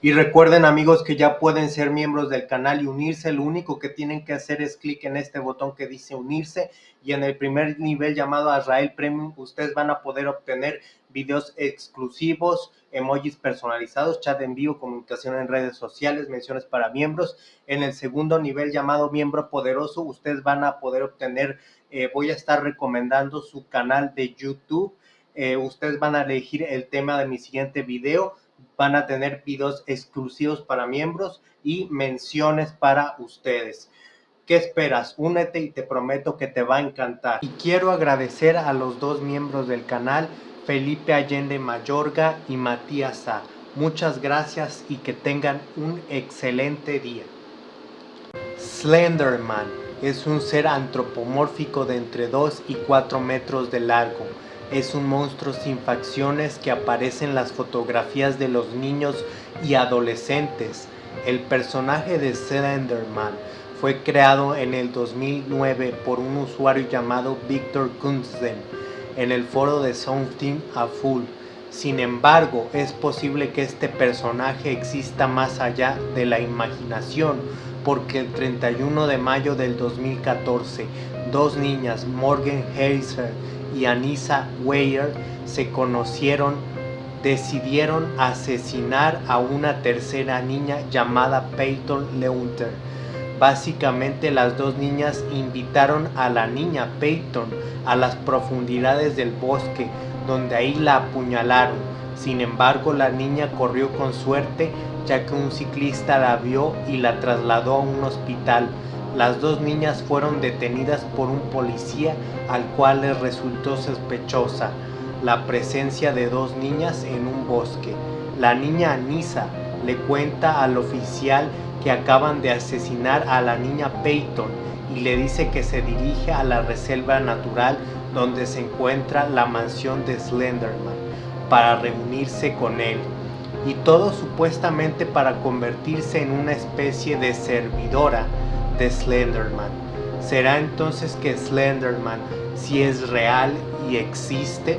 Y recuerden amigos que ya pueden ser miembros del canal y unirse. Lo único que tienen que hacer es clic en este botón que dice unirse. Y en el primer nivel llamado Azrael Premium ustedes van a poder obtener videos exclusivos, emojis personalizados, chat en vivo, comunicación en redes sociales, menciones para miembros. En el segundo nivel llamado miembro poderoso ustedes van a poder obtener, eh, voy a estar recomendando su canal de YouTube. Eh, ustedes van a elegir el tema de mi siguiente video van a tener videos exclusivos para miembros y menciones para ustedes. ¿Qué esperas? Únete y te prometo que te va a encantar. Y quiero agradecer a los dos miembros del canal, Felipe Allende Mayorga y Matías A. Muchas gracias y que tengan un excelente día. Slenderman es un ser antropomórfico de entre 2 y 4 metros de largo es un monstruo sin facciones que aparece en las fotografías de los niños y adolescentes. El personaje de Slenderman fue creado en el 2009 por un usuario llamado Victor Gunsten en el foro de Something a Full. Sin embargo, es posible que este personaje exista más allá de la imaginación, porque el 31 de mayo del 2014, dos niñas, Morgan Heiser y Anissa Weyer se conocieron, decidieron asesinar a una tercera niña llamada Peyton Leunter. Básicamente las dos niñas invitaron a la niña Peyton a las profundidades del bosque, donde ahí la apuñalaron. Sin embargo, la niña corrió con suerte ya que un ciclista la vio y la trasladó a un hospital las dos niñas fueron detenidas por un policía al cual les resultó sospechosa la presencia de dos niñas en un bosque. La niña Anisa le cuenta al oficial que acaban de asesinar a la niña Peyton y le dice que se dirige a la reserva natural donde se encuentra la mansión de Slenderman para reunirse con él. Y todo supuestamente para convertirse en una especie de servidora de Slenderman. ¿Será entonces que Slenderman, si es real y existe,